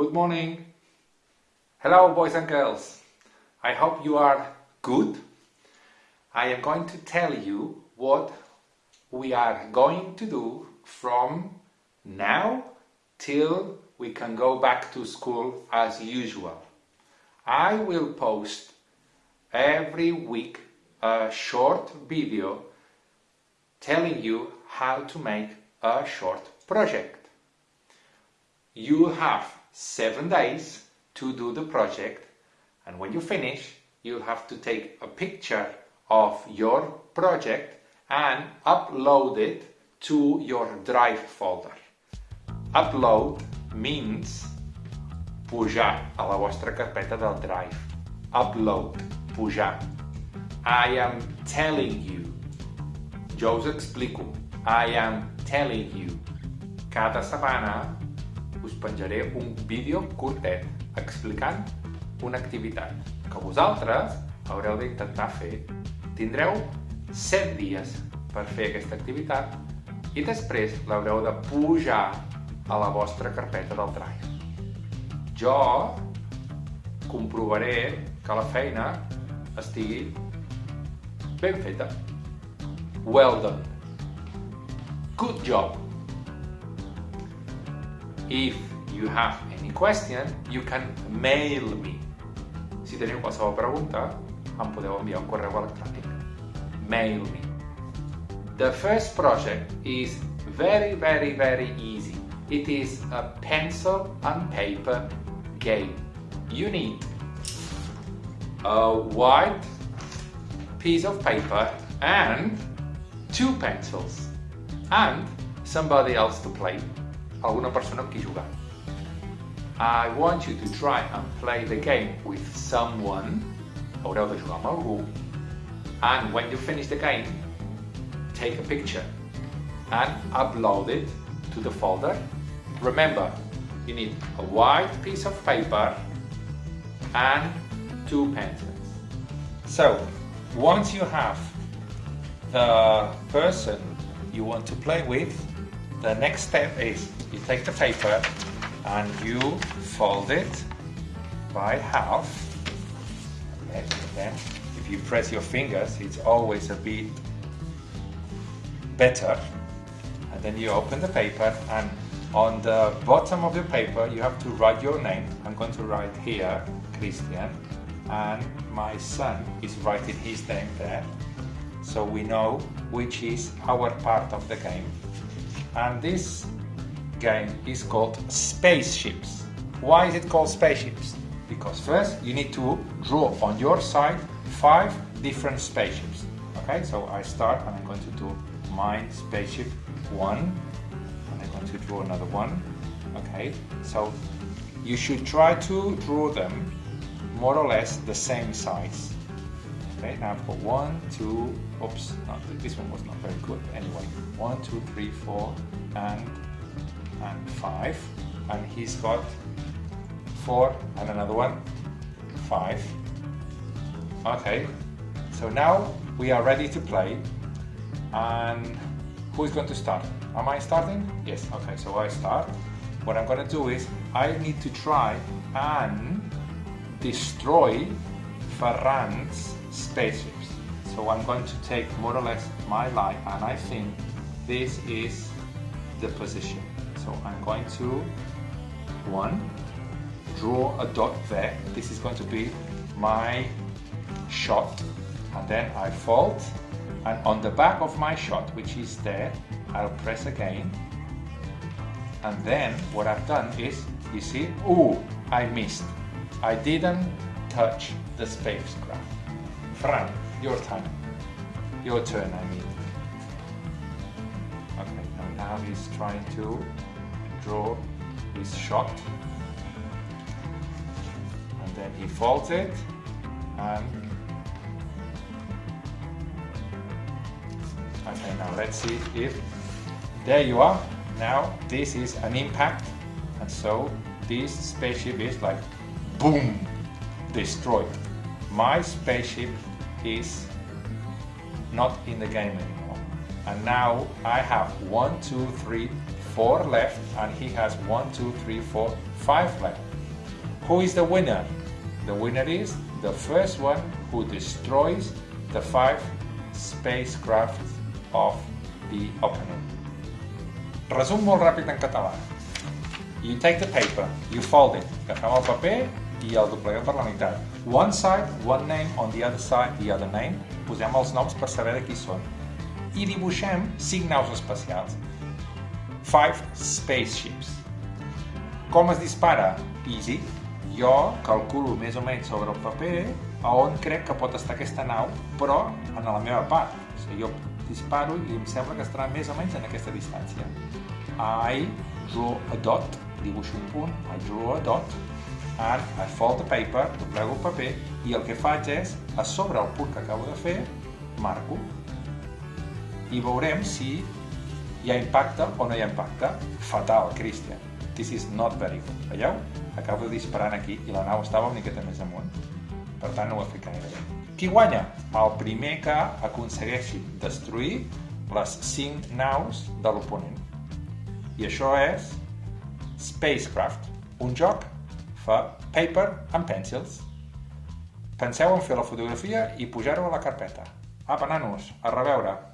Good morning. Hello, boys and girls. I hope you are good. I am going to tell you what we are going to do from now till we can go back to school as usual. I will post every week a short video telling you how to make a short project. You have seven days to do the project and when you finish you have to take a picture of your project and upload it to your drive folder. Upload means pujar a la vostra carpeta del drive. Upload, pujar. I am telling you. Jo us explico. I am telling you. Cada setmana us penjaré un vídeo curtet explicant una activitat que vosaltres haureu d'intentar fer. Tindreu 7 dies per fer aquesta activitat i després l'haureu de pujar a la vostra carpeta del Drive. Jo comprovaré que la feina estigui ben feta. Well done. Good job. If you have any question, you can mail me. Si teniu qualsevol pregunta, em podeu enviar un correu electrònic. Mail me. The first project is very, very, very easy. It is a pencil and paper game. You need a white piece of paper and two pencils and somebody else to play, alguna persona amb qui jugar. I want you to try and play the game with someone, haureu de jugar amb algú, and when you finish the game, take a picture and upload it to the folder. Remember, you need a white piece of paper and two pencils. So, once you have the person you want to play with, the next step is you take the paper and you fold it by half. And then if you press your fingers, it's always a bit better. And then you open the paper and on the bottom of the paper you have to write your name. I'm going to write here, Christian, and my son is writing his name there. So we know which is our part of the game. And this game is called Spaceships. Why is it called Spaceships? Because first you need to draw on your side five different spaceships. Okay, so I start and I'm going to do mine spaceship one and I'm going to draw another one. Okay, so you should try to draw them more or less the same size. I've got one, two, oops, not, this one was not very good. Anyway, one, two, three, four, and and five. And he's got four and another one, five. Okay, so now we are ready to play. And who is going to start? Am I starting? Yes, okay, so I start. What I'm going to do is I need to try and destroy Ferran's spaceships. So I'm going to take more or less my line and I think this is the position. So I'm going to, one, draw a dot there. This is going to be my shot. And then I fold and on the back of my shot, which is there, I'll press again. And then what I've done is, you see, oh, I missed. I didn't touch the spacecraft. Fran, your time. Your turn, I mean. Okay, now he's trying to draw his shot. And then he folds it and Okay, now let's see if there you are. Now this is an impact and so this spaceship is like boom destroyed. My spaceship is not in the game anymore. And now I have one, two, three, four left and he has one, two, three, four, five left. Who is the winner? The winner is the first one who destroys the five spacecraft of the opening. Resum molt ràpid en català. You take the paper, you fold it, agafem el paper i el dobleguem per la meitat. One side, one name, on the other side, the other name. Posem els noms per saber de qui són. I dibuixem cinc naus espacials. Five spaceships. Com es dispara? Easy. Jo calculo més o menys sobre el paper a on crec que pot estar aquesta nau, però en la meva part. O sigui, jo disparo i em sembla que estarà més o menys en aquesta distància. I draw a dot, dibuixo un punt, I draw a dot, and I fold the paper, doblego el paper, i el que faig és, a sobre el punt que acabo de fer, marco. I veurem si hi ha impacte o no hi ha impacte. Fatal, Christian. This is not very good. Veieu? Acabo de disparar aquí i la nau estava una miqueta més amunt. Per tant, no ho he fet gaire bé. Qui guanya? El primer que aconsegueixi destruir les 5 naus de l'oponent. I això és Spacecraft, un joc fa paper and pencils. Penseu en fer la fotografia i pujar-ho a la carpeta. Apa, nanos, a reveure!